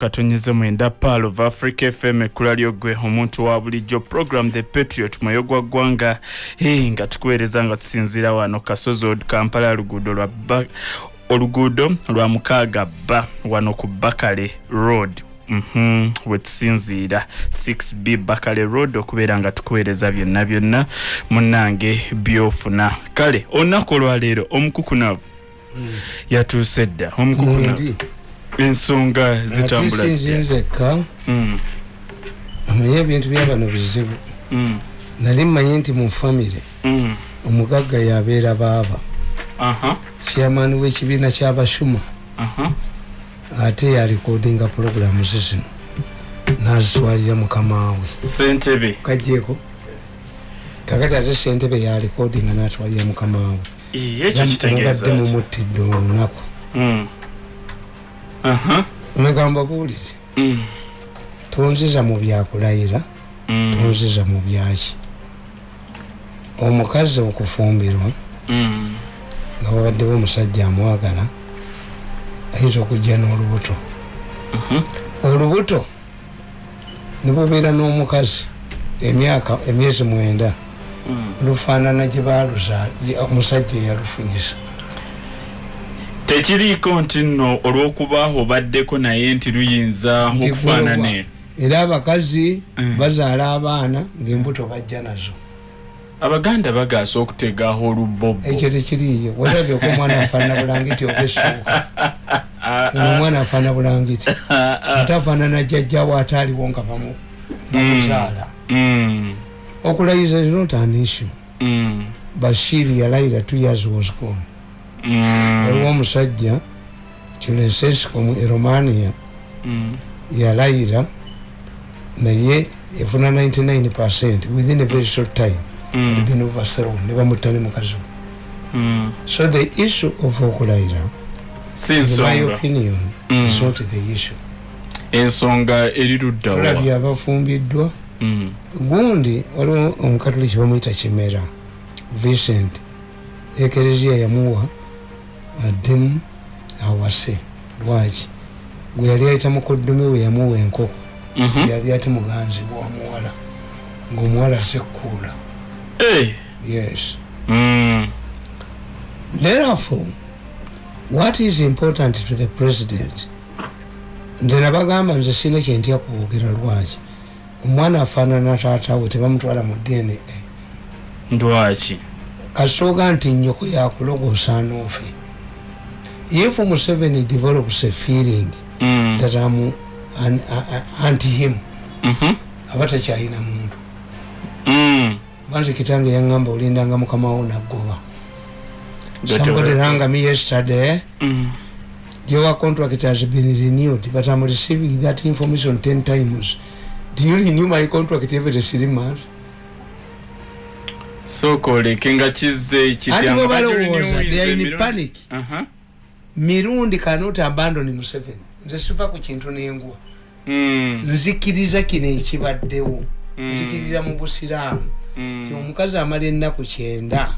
katonyeze mwenda paal of africa fm ekkula lyogwe omuntu wa bulijjo program the patriot mwoyo gwa ggwanga. Hey, nga tukuweereza nga tusinziira wano kasozi od kampala luguudo lwa oluguudo lwa mukaaga bba wano ku bakale road. Mm -hmm. wetusinziira 6b bakale road okubeera nga tukuweereza byonna byonna munange byofuna. Kale olunaku olwaleero omukukunavu. Mm. yatuuse dda omukukunavu ensonga zitambula zitinzeka mm. amanye ebintu byabano bizibu. Mm. nali mmanyi nti mu famire mm. omugagga yabeera baaba. Chairman w'ekibiina kyabashuma ate yalikodinga puroguramu zizino nazitwalira mukamawe sentebe kajeko kakati ate sentebe yalikodinga natwalira mukamawe mubadde mumuttidde olunaku megamba buulize mm. tonziza mu byakulayira mm. tonziza mu byaki. Omukazi okufumbirwa mm. nga babaddewo omusajja amwagala ayinza okujja n'olubuto. Olubuto nibubeera n'omukazi emyaka emyezi mwenda. Lufaanana gye baluza omusajja eyalufunyisa tekiriiko nti nno olw'okuba obaddeko naye nti luyinza okufaanane? era abakazi mm. bazaala abaana ngaembuto bajja nazo. Abaganda bagaasa okutegaho olubbobo ekyo tekiriyo werabyeko omwana afaanana bulangiti obesuuka omwana afaanana bulangiti ate afaanana jjajjawo ate aliwo nga bamuzaala. Mm. okulayiza not an issue. Mm. bashiri yalayira two years was gone. Mm. Waliwo omusajja kilensesco eromania mm. yalayira naye efuna 99 percent within a very short time. Mm. been overthrown nebamutta ne mukazi we so the issue of okulayira my opinion is not the issue. Ensonga eriruddaolabye abafumbiddwa gundi waliwo omukatoliki bamwyita kimera vicent ekereziya yamuwa addemu awase lwaki? Gwe yali ayita mukoddomi we yamuwa enkoko. Mhm. yali ate muganzi wamuwala ngaomuwala sekkuula yes. Mm. therefore what is important to the president? Nze nabagamba nze sina kyentya kuwogera lwaki? Omwana afaanana taatawe tebamutwala mu dna lwaki? Kasooga nti nyoko yakulogosa noofe if Museveni develops a feeling mm. that I'm an, uh, anti him mm-hmm. abata chaina mundu mm. banzi kitange yangamba ulindanga mukama wo nagoba somebody rang me yesterday mm. your contract has been renewed but I'm receiving that information 10 times do you renew my contract every three months so kolekenga kize kityanga they are in panic uh-huh. Mirundi cannot abandon museveni. Nze siva ku kintu nengwa mm. nzikiriza kino ekibaddewo. Mm. nzikiriza mu busiraamu. Mm. ti omukazi amala ennaku kyenda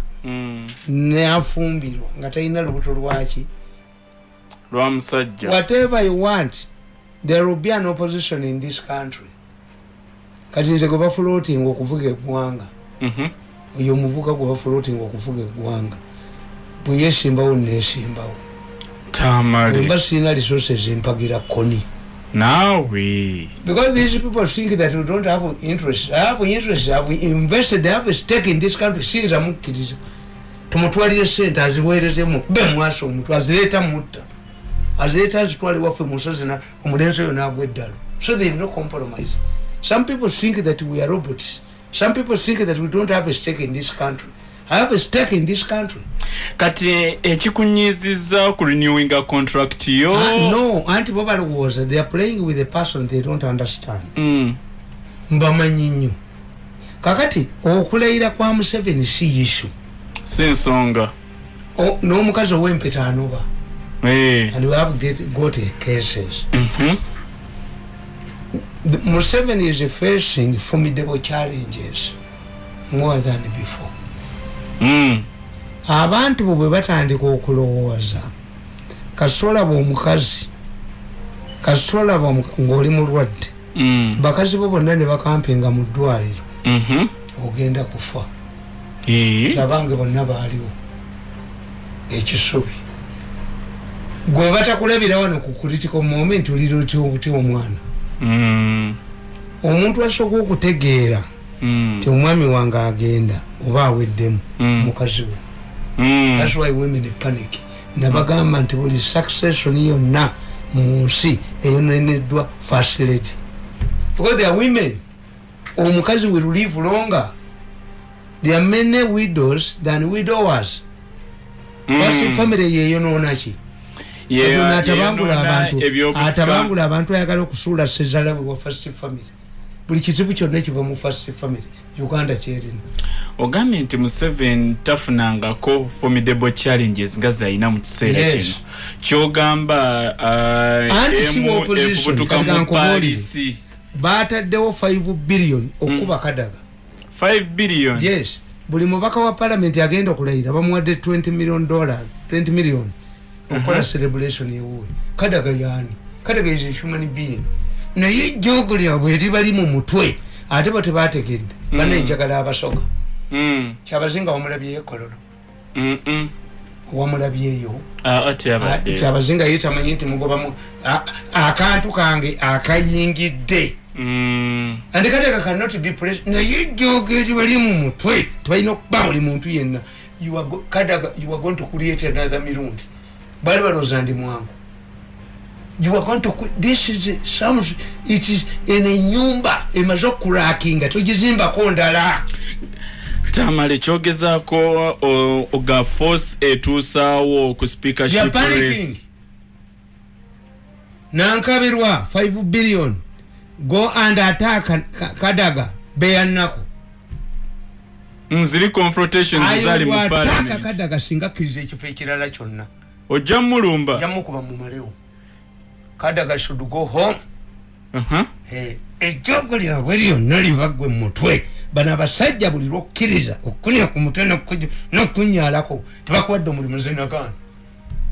nafumbirwa nga talina lubuto lwaki lwamusajja whatever you want there will be an opposition in this country. Kati nze gwe bafloating okuvuga eggwanga mm-hmm. oyo omuvuka gwe bafloating okuvuga eggwanga bwe yesimbawo nesimbawo tamale sina resources mpagira koni. Nawe because these people think that we don't have interest. I have interest. I have invested I have a stake in this country. Since amukiriza tumutwalire sente aziweerezemu be mwaso omuntu azireeta mutta. Azireeta azitwale waffe musozi omulenzi oyo nagwa eddalo so there is no compromise. Some people think that we are robots. Some people think that we don't have a stake in this country I have a stake in this country. Kati ekikunyiziza ku renewing a contract yo. Uh, no, anti bobal was they are playing with a person they don't understand. Mm. Mbamanyi nnyo. Kakati okulayira kwa Museveni si issue. Si nsonga. N'omukazi ow'empeta anoba. Hey. And we have get, got cases. Mm-hmm. Museveni is facing formidable challenges more than before. Mm. abantu bo bwe batandika okulowooza kasolaba omukazi kasitolaba ngaoli mulwadde Mm. bakazi bo bonna ne bakampinga mu ddwaliro Mhm. ogenda kufa Eh. abange bonna baaliwo ekisubi gwe batakulabira wano ku critical moment oliroti omwana Mm. omuntu asooka okutegeera Mm. ti omwami wange agenda oba aweddemu Mm. mukazi we. Mm. thats why women panic. Nabagamba nti buli succession yonna mu nsi eyoneneddwa facility. Because there are women. Omukazi will live longer. There are many widows than widowers. First family yeyonoonaki atabangula abantu atabangula abantu ayagala okusuula sezala bwe wa first family buli kizibu kyonna kiva mu first family uganda kyerina. Ogambye nti museveni tafunangako formidable challenges nga zalina mu kiseera kino. Kyogamba uh, efubutuka mu palisi. bataddewo 5 billion okuba kadaga. 5 billion? Yes. Buli mubaka wa palamenti agenda okulayira bamuwadde 20 million dollar 20 million okukola celebration ewuwe. Kadaga yaani? Kadaga is a human being naye jogo lyabwe eribali mu mutwe ate bo tebategedde banenjagala abasoga. Mm, kyabazinga wamulabyeyo ekololo. Mm, mm. wamulabyeyo. Ah, ate abadde kyabazinga ye tamanyi nti mugobamu akantu kange akayingidde. Mm, and kadaga cannot be pres naye jogo eribali mu mutwe tebalina okuba buli muntu yenna. Kadaga you are going to create another mirundi. Bali balooza ndi mwangu you are going to this is some it is en enyumba emaze okurakinga togizimbako ndala. Tamale kyogezaako oga force etuusaawo ku speakership nankabirwa 5 billion. Go and attack Ka- kadaga beyannaku nziri confrontations zali mu parliament. Kadaga singa akkiriza ekifo ekirala kyonna. Ojja mulumba jamukuba mumalewo kadaga should go home. Aha. Eh, ejjogo lyabwe lyonna libagwe mumutwe bano abasajja buli lwokkiriza okukunya ku mutwe n'okukunya- n'okunyalako tebakuwadde omulimu nze nagaana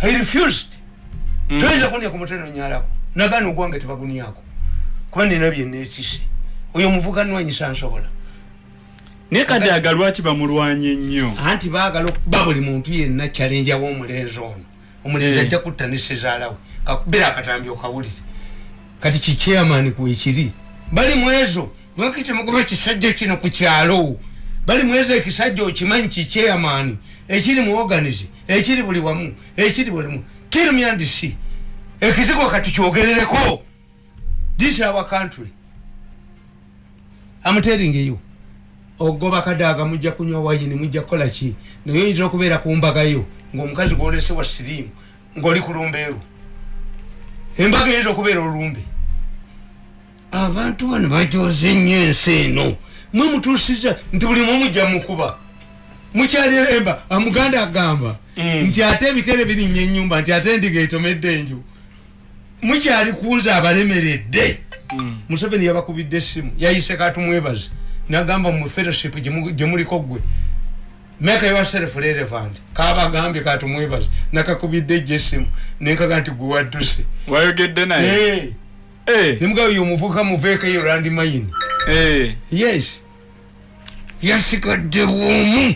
i refused. Mm. toyinza kunya ku mutwe nonyalako nagaana ogwange tebaguniako kuba nina byenneekise oyo omuvuganwanyisa nsobola. Naye kadaga lwaki bamulwanye nnyo? Anti baagala okuba buli muntu yenna kyalenja w'omulenzi ono. Omulenzi Eh. ajja kutta ne sezaalawe kakubira akatambi okawulire. Kati kikyamani kwekiri bali mwezo. Lwaki temugoba ekisajja kino ku kyalo. Bali mwezo ekisajja okimanyi kikyamani ekiri mu organize ekiri buli wamu ekiri bulimu kirumyandisi ekizigo kati kyogerereko this our country. I'm telling you. Ogoba kadaga mujja kunywa wayini mujja kukola ki? Naye oyinza okubeera ku mbagayo ngaomukazi gwolese wa siriimu ngaoli ku lumbeeru embaga eyinza okubeera olumbe. Abantu bano bajoze nnyo ensi eno. Mwe mutuusiza nti buli mwe mujja mukuba mukyaliremba amuganda agamba Mm. nti ate ebikere birinnya enyumba nti ate endiga etomedde enju. Mukyali kunza abalemeredde. Mm. museveni yabakubidde essimu yayise katumwebaze nagamba mu fellowship gye- gye muliko gwe make yourself relevant kabagambye katumwebaze nakakubidde ejjo essimu nenkaga nti gwe wadduse wayogedde naye? Nemugabo yo omuvuka muveekayo landi mayini. Yes. Yasigadde bwomu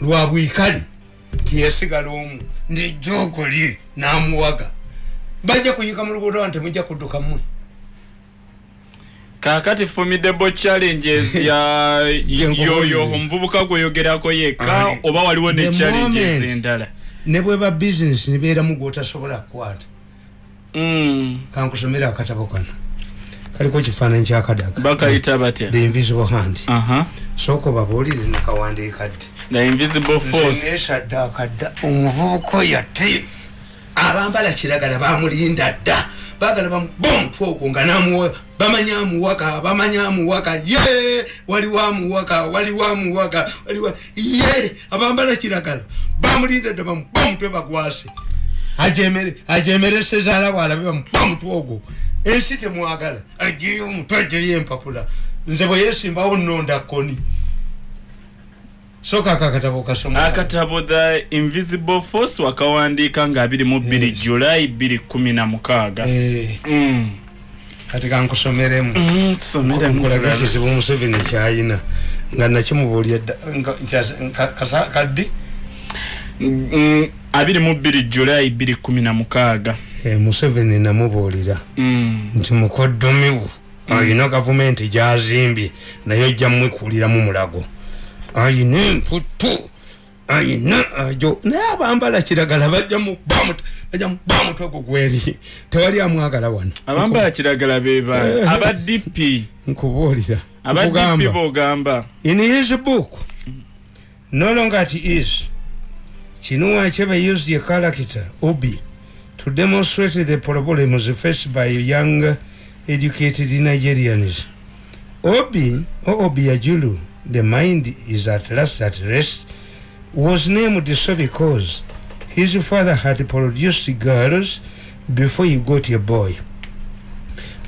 lwa bwikale tiyasigala omu nejoogo lye namuwaga. Bajja kuyika mu luguudo wano temujja kudduka mmwe kakati formidable challenges ya yoyo omuvubuka gweyogerako yekka oba waliwo ne challenges endala? ne bweba bizinesi nebeeramu gwotasobola kukwata. Mm. kankusomera akatabo kano. Kaliko kifaananyi kyakadaga bakayita batya? The invisible hand. Sooka the invisible force. nesadde akadda omuvubuka oyo ate abambala kiragala bamulinda dda. Bagala bamuba omutwe ogwo nga namuwa bamanya amuwaka bamanya amuwaka ye! Waliwo amuwaka waliwo amuwaka waliwo ye! Abambala kiragala. Bamulinda dda bamuba omutwe bagwase. Ajemere ajemere sezaala bwalabe bamuba omutwe ogwo. Ensi temwagala. Ajeyo omutwe ajeyo empapula. Nze bwe yesimbawo nonda koni soka akakatabo kasoma akatabo the invisible force wakawandiika nga 22 Yes. julayi 216 Eh, Mm. Kati kankusomeremu Mm, nkulaga ekizibu museveni kyayina nga nakimubuulya dda nga- nkyas- nka- kasa- kaddi Mm, 22 julayi 216 Eh, museveni namubuulira Mm. nti mukoddomiwu ayina gavumenti gyazimbye naye ojja mwekuliramu mulago ayina emputu ayina ajo. Naye abambala kiragala bajja muba mutwe gwo gweri tewali amwagala wano. Abambala kiragala beba aba dp nkubuulira aba dp nkugamba. bogamba in his book no longer it is chinua achebe used a character obi to demonstrate the problems faced by young educated nigerians. Obi or obiajulu the mind is at last at rest was named so because his father had produced girls before he got a boy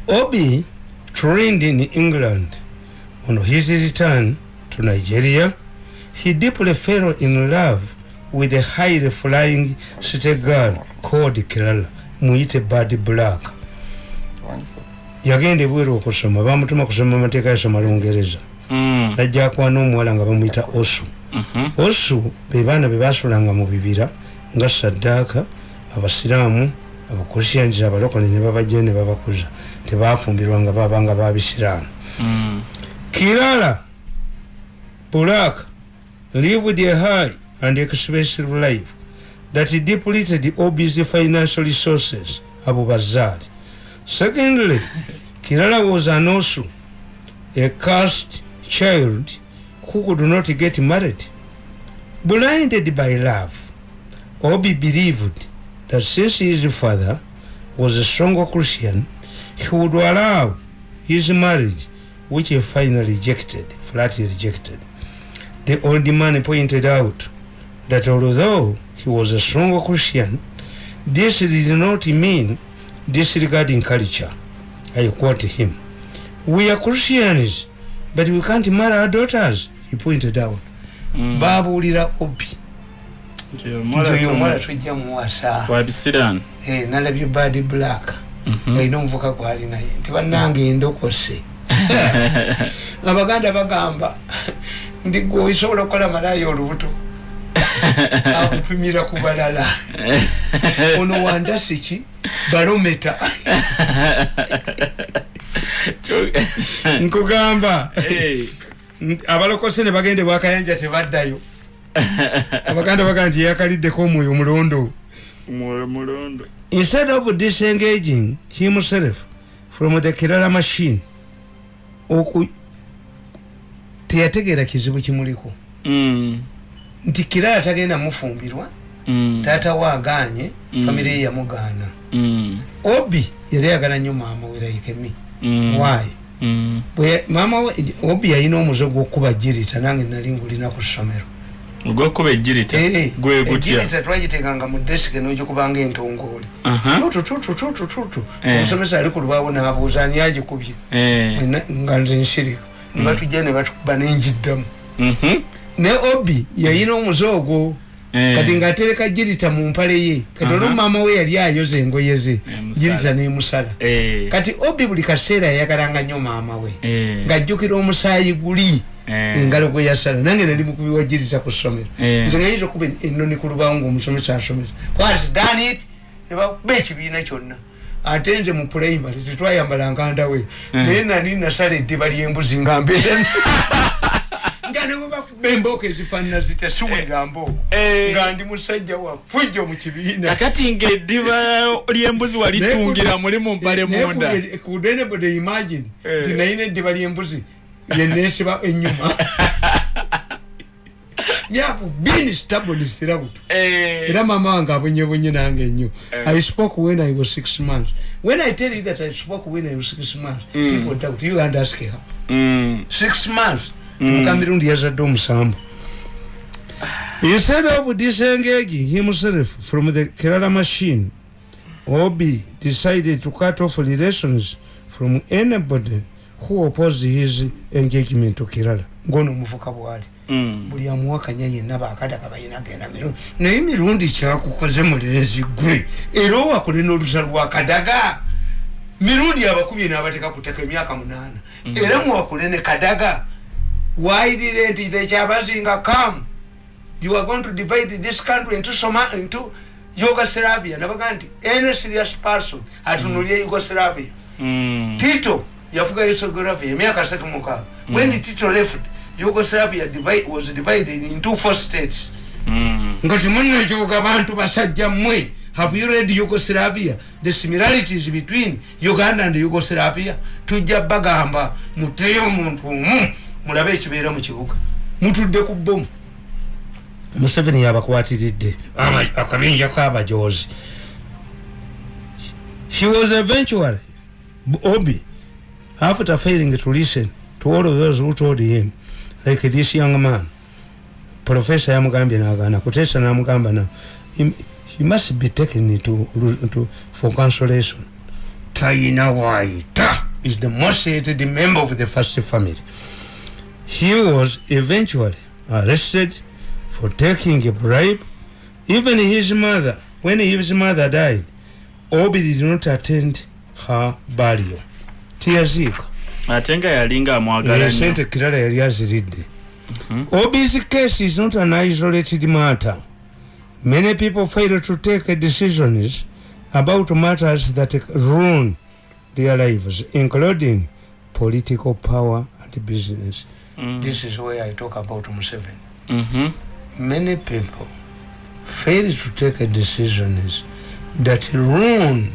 obi trained in england on his return to Nigeria, he deeply fell in love with a highly flying city girl called Kirala, muyite Bad Black. yagenda ebweru okusoma bamutuma kusoma amateeka yasoma lungereza Mm. najja akwana omuwala nga bamuyita osu Mhm. Osu be baana be basulanga mu bibira nga saddaaka abasiraamu abakrisians abalokole ne babajjayo ne babakuza tebafumbirwanga babanga babisiraamu Mm. Kirala Bulak lived a high and expensive life that depleted Obi's financial resources, Abu Bazar. Secondly, Kirala was an also a cursed child who could not get married. Blinded by love, Obi believed that since his father was a strong Christian, he would allow his marriage which he finally rejected, flatly rejected. The old man pointed out that although he was a strong Christian, this did not mean disregarding culture. I quote him. We are Christians, but we can't marry our daughters, he pointed out. Mm. babuulira obi. Omuwala tujja muwasa. Eh, nalabye bad black. Mhm. alina omuvuka gwali naye. Nti bannange endokose abaganda bagamba nti gwe osobola okukola malaayi olubuto akupimira ku balala. Ono wandasi ki balometa nkugamba. Abalokose ne bagenda bwakayanja tebaddayo. Abaganda bagamba nti yakaliddeko omwoyo omulondo. Mwoyo mulondo instead of disengaging himself from the kirala machine oku teyategeera kizibu kimuliko. Mm. nti kirala tagenda mufumbirwa Mm. taata we aganye Mm. famire ye yamugaana obi yali ayagala nnyo maama we laikemi Mm. waayi Mm. Bwe- maama we obi yalina omuze gw'okuba jirita nange nali ngulina ku ssomero ogwokuba ejirita Eh, gwe gutya twagitekanga mu desike n'ogikubanga entongooli Aha. tututututututu Eh. omusomesa ali ku lubaawo n'abuuza ani agikubye Eh. Nga nze nsirika ne batujja ne batukuba nenjiddamu Mhm. ne obi yayina omuze ogwo Eh. Kati ng'atereka jirita mu mpale ye kati olwo maama we yali ayoza engoye ze jirita nemusala Eh. kati obi buli kaseera yayagalanga nnyo maama we Eh. ng'ajjukira omusaayi guli Eh. engalo gwe yasala. Nange nali mukubi wa jirita ku ssomero. Eh. nze nga yinza okuba ennoni ku lubaawo ng'omusomesa asomesa. Whats done it? Ne bakuba ekibiina kyonna. Ate nze mu primary tetwayambalanga ndawe naye nali nasala eddiba ly'embuzi nga mbeera nga ne bwe bakuba embooko ezifaanana zitya? Siwulira mbooko Eh. nga ndi musajja wa fujjo mu kibiina. Kakati ngaeddiba ly'embuzi walitungira muli mu mpale munda. kudenebode imagine Eh. nti nayina eddiba ly'embuzi yenesiba enyuma myafu bini stabilisirabuto Eh. era mama wange abonyebonye nange nnyo. Eh. i spoke when i was six months. When i tell you that i spoke when i was six months people doubt. You and ask her Mm. six months mukamirundi yazadde omusambu instead of disengaging himself from the kerala machine. Obi decided to cut off relations from anybody who opposed his engagement to kerala. Ngono omuvuka bwali. Mm. buli amuwakanya yenna bakadaga balina genda mirundi naye mirundi kyakukoze mulenzi gwe. Era owakole n'olusa lwakadaga mirundi abakubye n'abateka kuteka emyaka munaana. Era muwakule ne kadaga wairire nti ekyabazinga kam you are going to divide this country into, Soma, into yugoslavia. Nabaga nti any serious person atunulye yugoslavia. Mm. tito yafuga yugoslavia emyaka asatu mukaaga when tito left yugoslavia divide, was divided into four states. Mm. nga timunekyoga bantu basajja mmwe. Have you read yugoslavia? The similarities between uganda and yugoslavia? Tujja bagamba muteyo omuntu omu mulabe ekibeera mu kibuga. Mutudde ku bomu museveni yabakwatiridde. Aba- akabinja kabajozi he was eventually obi after failing to listen to all of those who told him like this young man. Profesa yamugambye nagana kutesa namugamba na he, he must be taken to, to, for consolation. Taina waita is the most hated member of the first family he was eventually arrested for taking a bribe. Even his mother when his mother died obi did not attend her burial. Tiyaziika ate nga yalinga amwagala nnyo. sente kirala yali aziridde. Ob's case is not an isolated matter. Many people fail to take decisions about matters that ruin their lives including political power and business Mm. this is where i talk about Museveni. Mhm. many people fail to take decisions that ruin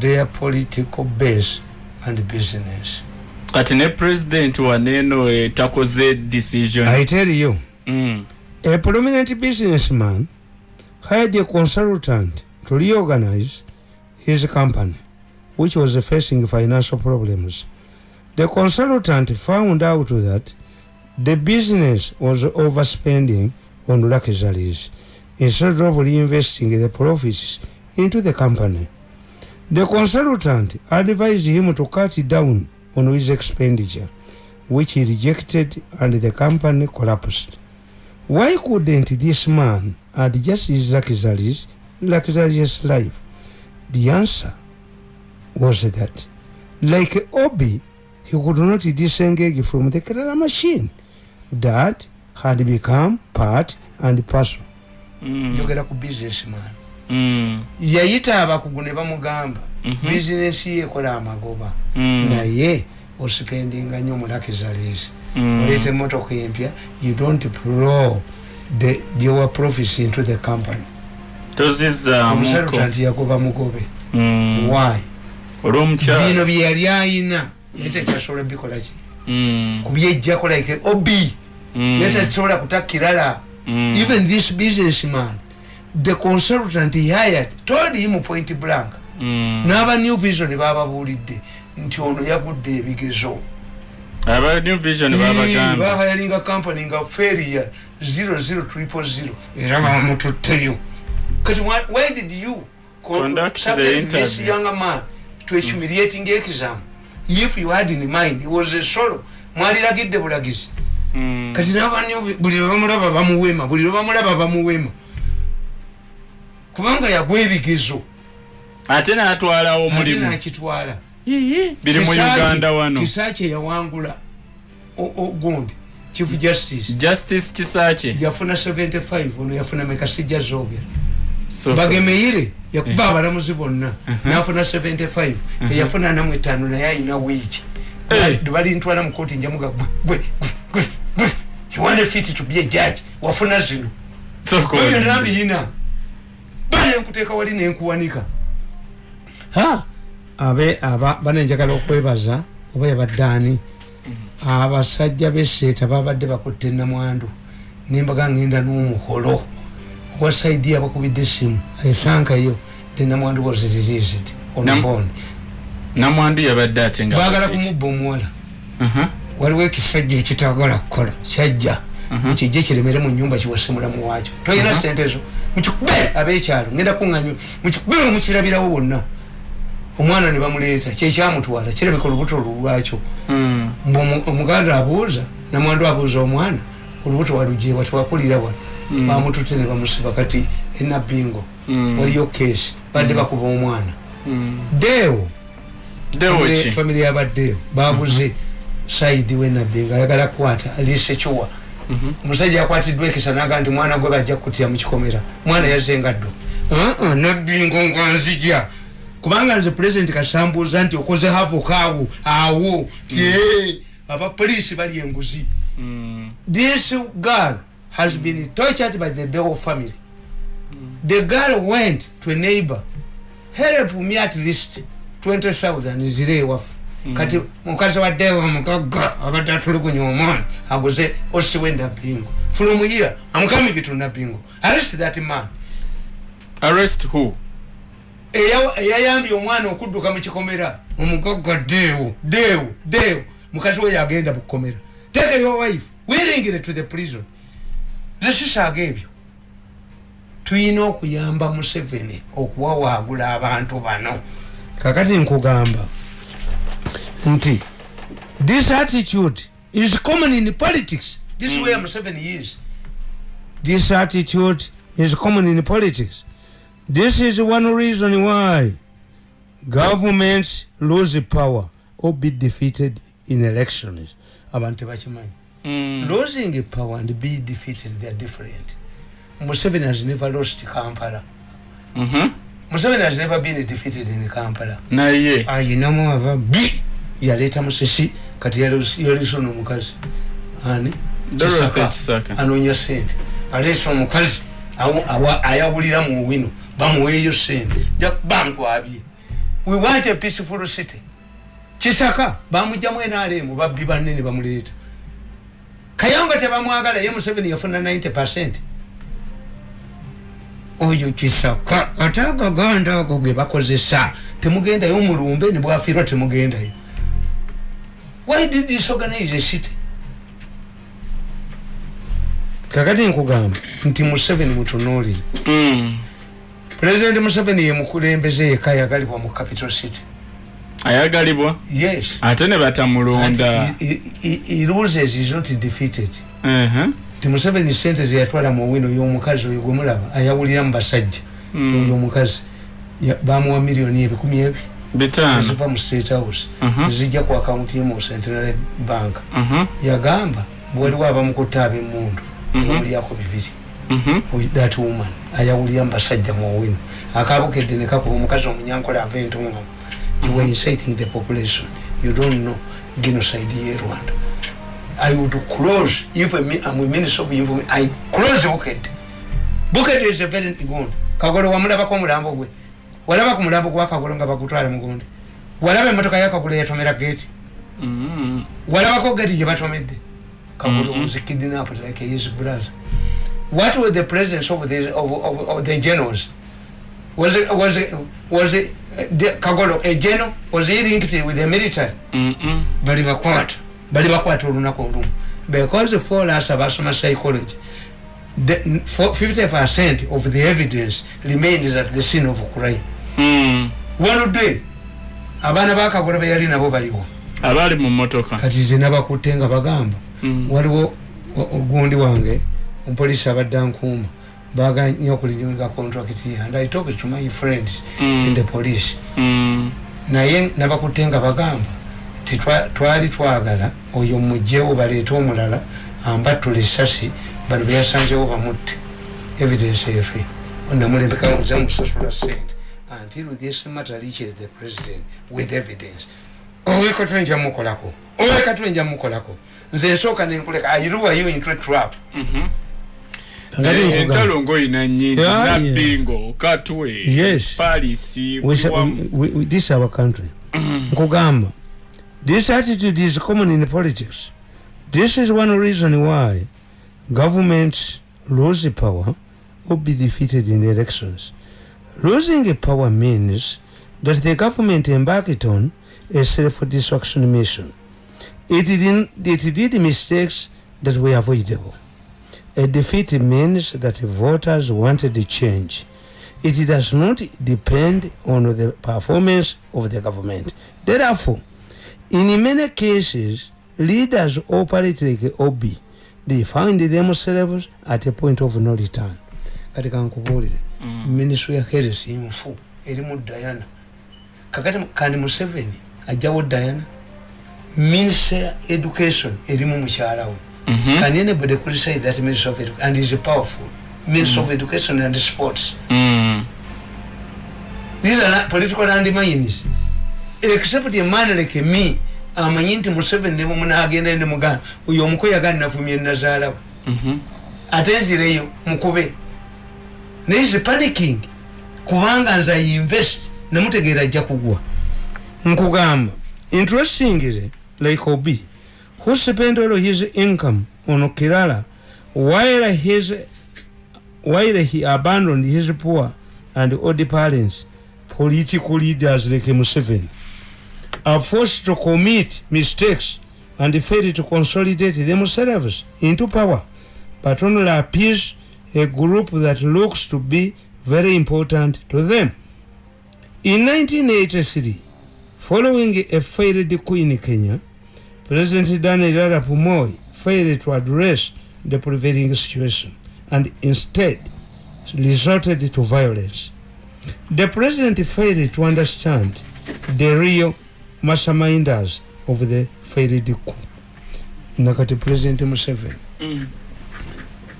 their political base and business kati ne president waneeno eh, takoze decision i tell you Mm. A prominent businessman hired a consultant to reorganize his company, which was facing financial problems. The consultant found out that the business was overspending on luxuries instead of reinvesting the profits into the company. The consultant advised him to cut down on his expenditure, which he rejected and the company collapsed. Why couldn't this man adjust his luxuries, luxurious life? The answer was that, like Obi, he could not disengage from the Kerala machine that had become part and parcel. Mm. njogera ku businessman Mm. yayita abakugu ne bamugamba Mhm. bizinesi ye ekola amagoba Mm. naye osipendinga nnyo mu luxuries Mm. oleeta emotoka empya you don't plow the your profits into the company consultant yagoba mugobe why bino bye yali ayina yali tekyasobola bikola ki Mm. kubyejjako like obi Mm. yali takisobola kutakirala Mm. even this businessman the consultant he hired told him point blank. N'aba new vision bababuulidde nti ono yagudde ebigezo. Aba new vision babagamba bahayalinga company nga failure 00 era bamututteyo kati why- did you con- Conduct the interview. young man to a humiliating exam if you had in mind he was a solo. Mwaliragidde bulagizi Mm. kati buli lwebamulaba bamuwema buli lwebamulaba bamuwema kubanga yagwa ebigezo. Ate n'atwalawo ate omulimu. nakitwala. Biri mu uganda wano. Kisaaki yawangula o- o- gundi chief justice. Justice kisaakye yafuna 75 ono yafuna meka sijja zogera So- bagemeire yakuba abalamuzi bonna. Nafuna 75 eyafuna namu etaano naye ayina wiiki Eh. balintwala mukoti njamuga gwe you want fit to be a judge? Wafuna zino. Soko ebyo olidde. nambiyina. Bale nkuteeka wali nenkuwanika. Abe aba banenjagala okwebaza oba yabaddaani abasajja beseeta babadde bakutte namwandu nembaga ngenda n'omuholo owa saidi abakubidde essimu esankayo the namwandu was released on Nam- bond namwandu yabadde ate nga baagala kumubba omuwala. Mhm. waliwo ekisajja ekitagala kukola kyajja. Mukijje kiremere mu nyumba kiwase mulamu wakyo tolina sente zo. Mukikube abekyalo ngenda kuŋanyo mukikube mukirabirawo bonna. Omwana ne bamuleeta kyekyamutwala kirabika olubuto lulwakyo Mm. Mbu omu- omuganda abuuza namwandu abuuza omwana olubuto walujewa tewakulira wano. Mm. Bamutute ne bamusiba kati enabingo Mm. waliyo kesi badde bakuba omwana. Deewo. Famiry yabaddeewo baguze saidi wenabingo ayagala kukwata alisekiwa omusajja yakwatiddwa ekisa naga nti mwana gwe bajja kutya mukikomera. Mwana yazengaddo "Uh-uh, nabingo nganzija kubanga nze pulezidenti kasambuuza nti okoze havokaawo awo ti abapoliisi bali enguzi. This girl has been tortured by the Deo family. The girl went to a neighbor, help me at least 20,000 zire wafu. Kati mukazi wa Deo mukaga abadde tulugunya omwana aguze osiwe nabingo. From here, I'm coming to nabingo. Arrest that man. arrest who Eya- eyayambye omwana okudduka mu kikomera omugaga deewo deewo deewo mukazi we yagenda mu kukomera take your wife wiringire to the prison zesisaaga ebyo tuyina okuyamba museveni okuwawaagula abantu bano. Kakati nkugamba nti this attitude is common in politics. This is where museveni is. This attitude is common in politics. This is one reason why governments lose power or be defeated in elections. Abantu tebakimanyi Mm. losing power and be defeated they are different. Museveni has never lost kampala. Mhm. museveni has never been defeated in kampala. Naye. Ayinamu ava bi yaleeta musisi kati yaleesa ono omukazi ani? Dorothy Kisaka. Kisaka. anoonya sente. Aleesa omukazi awo- awa- ayawulira mu wino bamuweeyo sente. Bamutwabye. We want a peaceful city. Kisaka bamugjamu enalemu babbi banene bamuleeta kayonga tebamwagala ye museveni yafuna 90 percent. Oyo kisaka ate agaganda ago ge bakozesa. Temugendayo mulumbe nebwafiirwa temugendayo. Why did disorganize a city? Kakati nkugamba nti museveni mutunuulire Mm. pulezidenti museveni ye mukulembeze yekka yagalibwa mu capital city ayagalibwa yes ate ne batamulonda loses is not defeated Mhm. ti museveni sente zeyatwala mu wino y'omukazi oyo gwemulaba ayawulira mu basajja Mm. oyo omukazi bamuwa miliyoni ebikumi ebi bitaano eziva mu state house Mhm. zijja ku akawunti ye mu centenary bank Mhm. yagamba waliwo abamukutta ab'emundu Mhm. omulyako bibiri Mhm. with that woman ayawulira mu basajja mu wino akabukedde ne kakuba omukazi omunyankola ava entonga you were inciting the population. You don't know genocide ye rwanda. I would close if I'm I'm a minister of information i close bukedde bukedde is a very good. Kagolo wamulabako omulambo gwe. Walaba ku mulambo gwa kagolo nga bagutwala mugundi walaba emotoka yakagolo yatomera gate. Mhm. walabako gati gye batomedde kagolo Mhm. was kidnapped like his brother. What was the presence of the, of, of, of the generals? Was it, was it, was it, kagolo a general was linked with the military. Bali bakwata bali bakwata olunaku olumu. Because for us abasoma psychology the, for 50 percent of the evidence remains at the scene of crime. Mm. wanudde abaana bakagolo beyali nabo baliwo. Abaali mu motoka kati ze nabakutte nga bagamba Mm. waliwo ogundi wange omupoliisi abadde ankuuma baganya okulinyuga contract and i talk to my friends Mm. in the police. Mm. naye nabakutte nga bagamba ti twa- twali twagala oyo mugjewo baleete omulala ambattula esasi bano beyasanzewo bamutte. Evidence efe. Namulembekamuze musasula sente until this matter reaches the president with evidence. Oweka twenja mukolako. Oweka twenja mukolako. Nze nsooka nenkuleka airuwayo into a trap? Eh, nkugamba. Entalo ngoyina nyingi nabbingo katwe Yes. we- this is our country. Nkugamba this attitude is common in politics. This is one reason why governments lose power or be defeated in elections. Losing power means that the government embarked on a self-destruction mission. It did, it did mistakes that were avoidable a defeat means that voters wanted a change. It does not depend on the performance of the government. Therefore, in many cases, leaders operate like Obi, they found themselves at a point of no return. Kati kankubuulire Mm. ministry ya health nfu erimu diana. Kakati kandi museveni ajjawo diana. Minister education erimu mukyala we Mhm. can anybody criticize that minister of education and is powerful. Minister of education and sports. Mm. these are not political landmines except a man like me amanyi nti museveni nemumunagenda nemugamba oyo omukoyaga nafumye nazaalawe Mhm. ate nzireyo mukube. Naye is panicking kubanga nze ainvest nemutegeera ajja kugwa. Nkugamba interesting is like obi who spent all his income on kirala while his while he abandoned his poor and old parents political leaders like museveni are forced to commit mistakes and fail to consolidate themselves into power. But only appease a group that looks to be very important to them. In 1983, following a failed coup in Kenya, President Daniel Arap Moi failed to address the prevailing situation and instead resorted to violence. The president failed to understand the real masterminders of the failed coup. Nakati President Museveni Mm.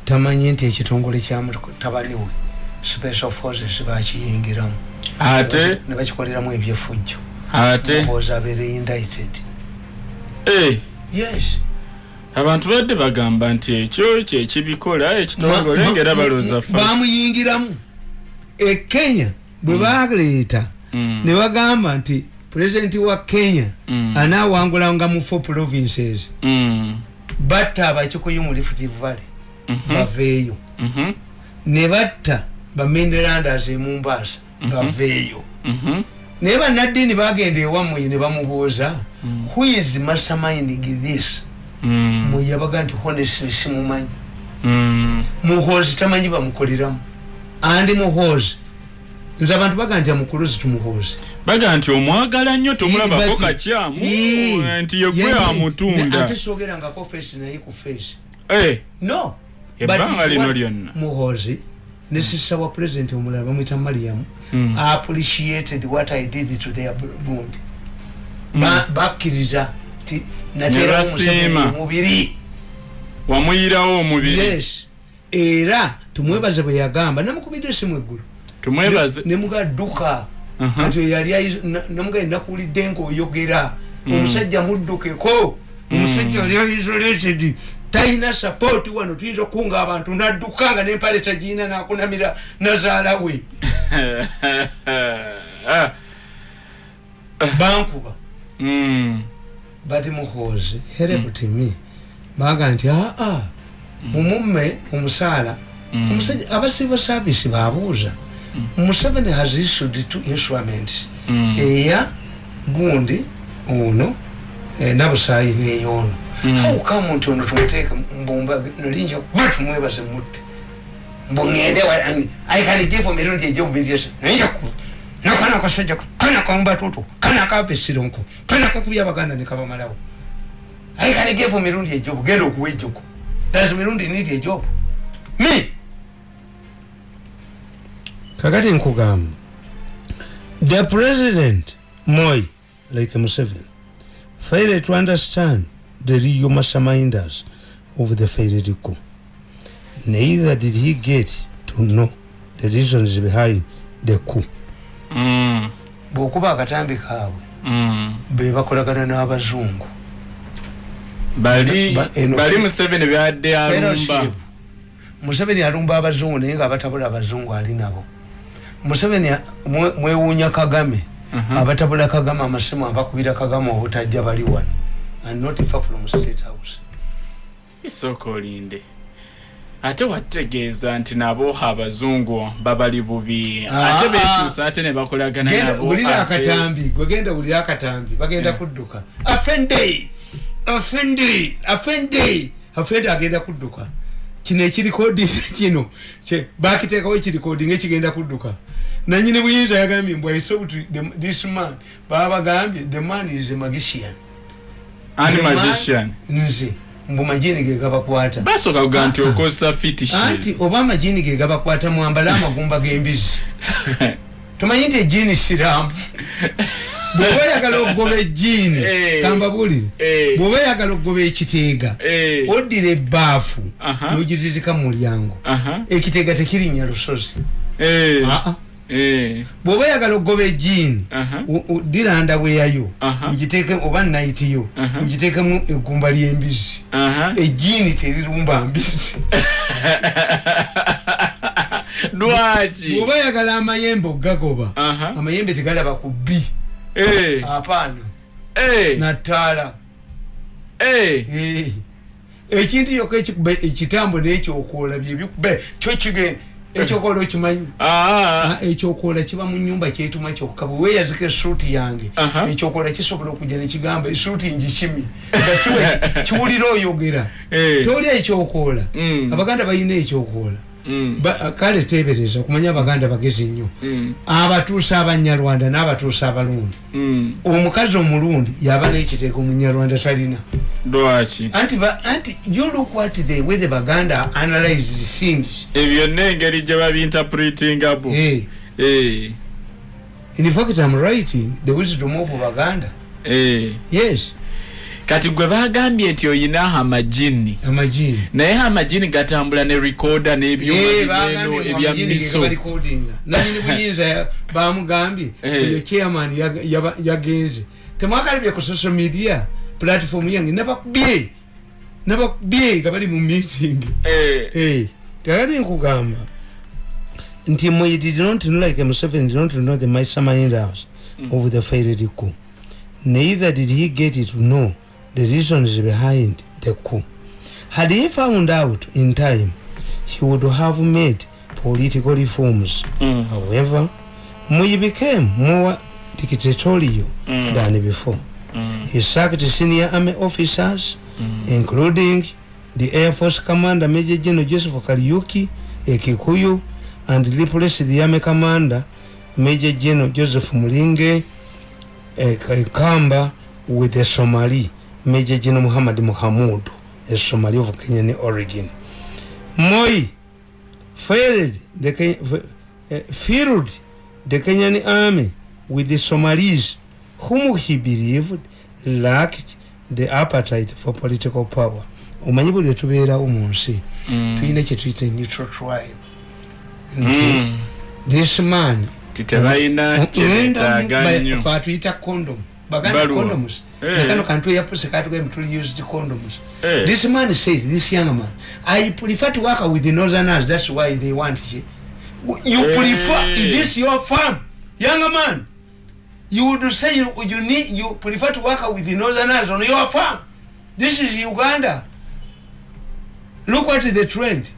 tamanyi nti ekitongole kyamutabani we special forces bakiyingiramu ate ne bakikoleramu ebyefujjo ate oza abeere indicted abantu badde bagamba nti ekyo kyekibikola ekitongole ngaera ma- balooza fa bamuyingiramu ekenya bwe baleeta Mm. ne bagamba nti pulezidenti wa kenya Mm. anaawangulanga mu four provinces Mm. batta abakikuyu mu rift valley Mhm. baveeyo Mhm. ne batta bamendelandas emumbaasa baveeyo Mhm. Naye bannaddiini bagenda ewammwe ne bamubuuza who is masterminding this? Mm. mwe yabaga nti honestly simumanyi. Mm. muhoozi tamanyi bamukoleramu. Andi muhoozi. Nze abantu baga nti amukuluzi tumuhoozi baga nti omwagala nnyo tomulabako kakyamu nti yegwe Ye- amutunda. ate sogerangako feesi naye ku feesi Eh, no ebbanga lino lyonna. Muhoozi ne sisa wa pulezidenti omulala bamwita mariamu Mm. appreciated what i did to their bundi Ba- bakkiriza ti natera basiima. omubiri wamuyirawo omubiri. Yes. Era tumwebaze bwe yagamba namukubidde esimu eggulu. Tumwebaze. Nemugadduka Aha. kati oyo yali ayiz- na- namugaye nakuwulidde ngaoyogera omusajja muddukeko omusajja yali isolated. Talina sapoti wano tuyinza okukunga abantu nadduka nga nempale tagiyina nakunamira nazaala we bankuba mm. bati muhoozi herebutimi baga nti aa mumumme omusaala omusajja aba civil service babuuza museveni has issued two instruments eya gundi ono eh, nabusaayi neyoono haukamu nti ono tumuteeka mbumba nolinja ba tumwebaze mutte mbungende aikanigifu mirundi ejomubintiesa nolinja ku nakana kasajja kana kaumbatutu kana kavesironko kana kakubya abaganda nekabamalawo aikanigifu mirundi ejobu genda okuwa ejogo does mirundi need ejobu me kakati nkugamba the president moi like museveni failed to understand the real masterminders of the failed coup neither did he get to know the reasons behind the coup. Mm. bwokuba akatambi kaabwe Mm. be bakolagana n'abazungu. Bali museveni byadde alumba. Museveni alumba abazungu naye nga abatabula abazungu ali nabo. Museveni mwewuunya kagame. Abatabula kagame amasimu abakubira kagame obutajja bali wano. And not far from state house. Isooka olinde ate wategeeza nti nabo abazungu babali bubi. Ah, ate bekyusa ate ne bakolagana genda nabo wulira ate- akatambi gwegenda wulira akatambi bagenda kudduka. Afende afende afende afende agenda kudduka. Kino ekirikodi kino bakiteekawo ekirikodi ngekigenda kudduka. Nanyini buyinza yagambye mbw isobuti this man baba bagambye the man is a magician. Nze mbu majini ge gabakwata basooka kuga nti Ah, ah. okozesa fetishes anti oba amajini ge gabakwata mwambale amagumba g'embizi tomanyi nti ejiini siraamu bw'oba oyagala okugoba ejiini Eh. kambabulire Eh. bw'oba oyagala okugoba ekiteega Eh. oddira ebbaafu Aha. n'ogizizika mu mulyango Aha. ekiteega tekirinnya lusozi Eh. Ah, ah. Eh. Bw'oba oyagala okugoba ejiini ndaweyayo Aha. ogiteeke oba nayitiyo egumba ly'embizi Aha. ejiini terirumba mbizi lwaki bw'oba oyagala amayembe okugagoba Aha. amayembe tegalaba ku bbi Eh. apaana Eh. nattaala Eh. Eh. ekintu yokka ekikuba ekitambo n'ekyokoola byebikuba kyo kigenda ekyokoola okimanyi Ah. Ah, ekyokoola kiba mu nyumba kyetuma kyokka bwe weeyazika esuuti yange Aha. ekyokoola kisobola okujja nekigamba esuuti kiwe- kiwulira oyogera Eh. toli ekyokoola Mm. abaganda balina ekyokoola. Ba- kale teebereza okumanya abaganda bagezi nnyo Mm. abatuusa abanyarwanda n'abatuusa abalundi Mm. omukazi omulundi yaba n'ekiteeko omunyarwanda talina lwaki anti you look what the way the baganda analyze things ebyo n'engeri gye babinterpretingabo hey. Eh. in fact i'm writing the wisdom of baganda Eh. yes kati gwe bagambye nti oyina amajini naye amajini gatambula ne rekoda n'ebyuma bineno ebya miso. nanyini buyinza bamugambye Eh. oyo chairman yagenze. Temwakalabye ku social media platform yange nabakubye nabakubye nga bali mu meeting. Eh. Eh, tekati nkugamba nti mwe did not know like Museveni did not know the mastermind house of the failed coup neither did he get to know the reasons behind the coup had he found out in time he would have made political reforms Mm. however Moi became more dictatorial Mm. than before Mm. he sacked senior army officers including the Air Force Commander Major General Joseph Kariuki, a Kikuyu, and replaced the Army Commander Major General Joseph Mulinge, a Kamba, with the Somali Major General Muhammad Muhammad, a Somali of Kenyan origin. Moi failed the Ken- uh, filled the Kenyan army with the Somalis, whom he believed lacked the appetite for political power omanyi buli lwetubeerawo mu nsi Mm. tulina kyetuyita neutral tribe nti Mm. this man titebalina kyetaaga nnyo fe atuyita condom baganda condoms Eh. nakano kantu yapuse katugambye tuli used condoms Eh. this man says this young man i prefer to work with the northerners that's why they want you you Eh. prefer is this your farm young man you would say you, you need you prefer to work with the northerners on your farm this is uganda look at the trend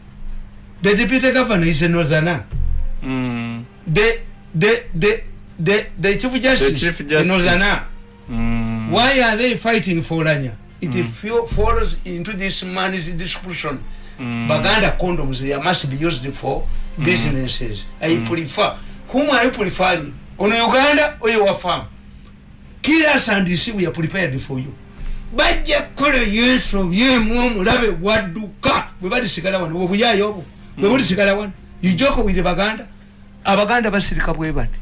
the deputy governor is a northerner Mm. the the the the, the chief justice, chief the justice. northerner Mm. why are they fighting for Lanya? It mm. falls into this man's description. Mm. Baganda condoms, they must be used for businesses. I prefer. Whom are you preferring? On Uganda or your farm? Kill us and see we are prepared for you. bajja kukola yesu byemu omulabe wadduka bwe balisigala wano obuyayo obwo bwe bulisigala wano ijoko with baganda abaganda basirika bwe bati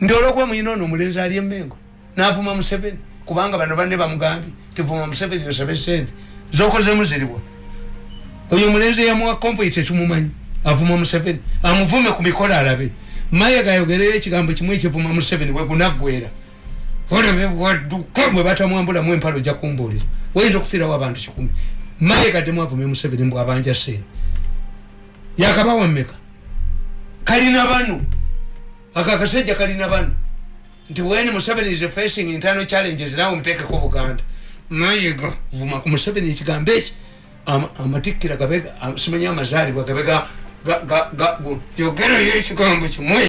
nti olwokuba muyina ono omulenzi ali emengo navuma museveni. Kubanga bano banne bamugambye tivuma museveni osabe sente zokozemu ziriwa oyo omulenzi eyamuwa konvoyi tetumumanyi avuma museveni. Amuvume ku mikolo alabe. Maye gayogereyo ekigambo kimu ekivuma museveni wegunaggwera olabe wadduka bwe batamwambulamu empalo ojja kumbuulira wayinza okufiirawo abantu kikumi. Maye gaddemu avume museveni mbwabanja sente. Yakabawa mmeka? Kalina bano ako akasajja kalina bano nti when museveni is facing internal challenges nawe omuteekeko buganda mayiga vuma ku museveni ekigambo eki? Ama- amatikkira gabe simanyi amazaalibwa gabe ga- yogerayo ekigambo kimwe